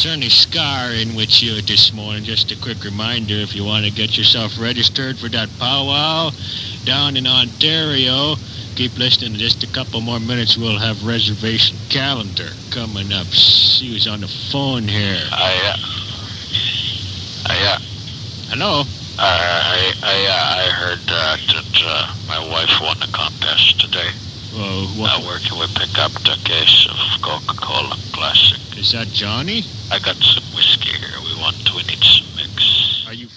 certainly in with you this morning. Just a quick reminder if you want to get yourself registered for that powwow down in Ontario, keep listening. In just a couple more minutes, we'll have reservation calendar coming up. See who's on the phone here. I, uh, I, uh, Hello? I, I, uh, I heard uh, that uh, my wife won the contest today. Uh, what, where can we pick up the case of Coca-Cola Classic? Is that Johnny? I got some whiskey here. We want. We need some mix. Are you friends?